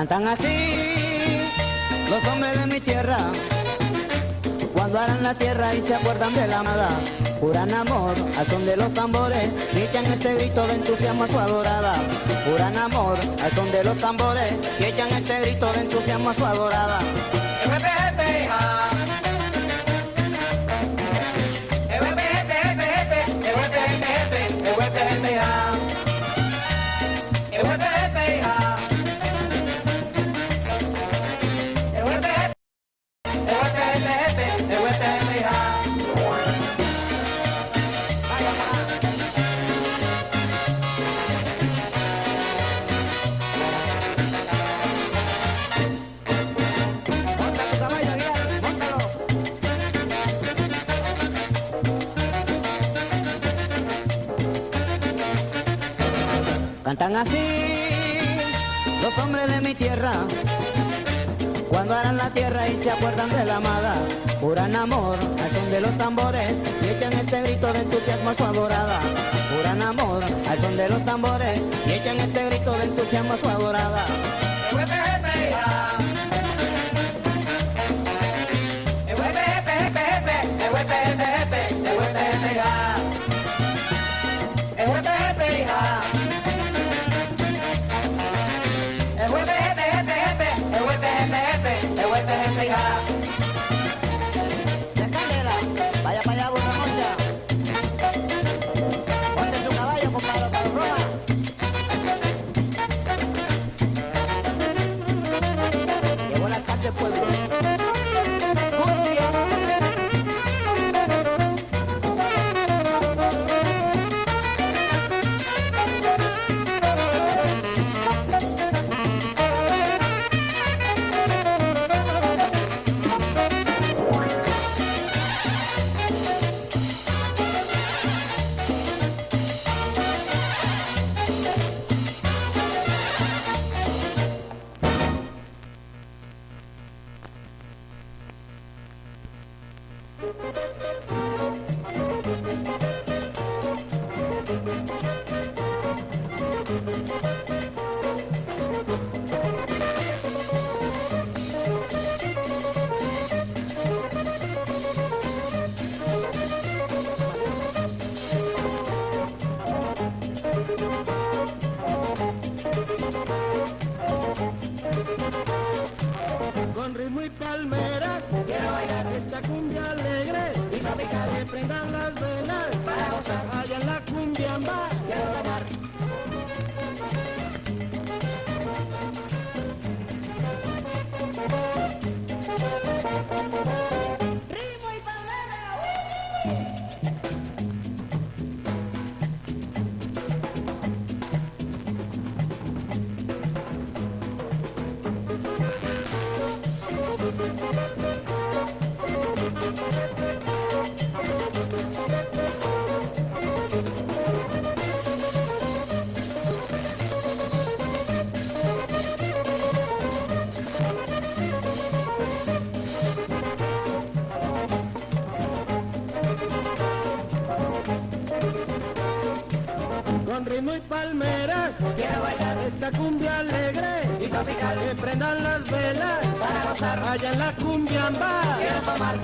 Cantan así los hombres de mi tierra, cuando harán la tierra y se acuerdan de la amada, juran amor al son de los tambores y echan este grito de entusiasmo a su adorada. Juran amor al son de los tambores y echan este grito de entusiasmo a su adorada. Cantan así los hombres de mi tierra, cuando harán la tierra y se acuerdan de la amada, juran amor al son de los tambores y echan este grito de entusiasmo a su adorada. Juran amor al son de los tambores y echan este grito de entusiasmo a su adorada. Con ritmo y palmera. Bailar esta cumbia alegre y tropical. Que prendan las velas para gozar. Allá en la cumbia amba. Quiero tomar. Quiero bailar esta cumbia alegre y tropical. Que prendan las velas para gozar. Allá en la cumbia amba. Quiero tomar.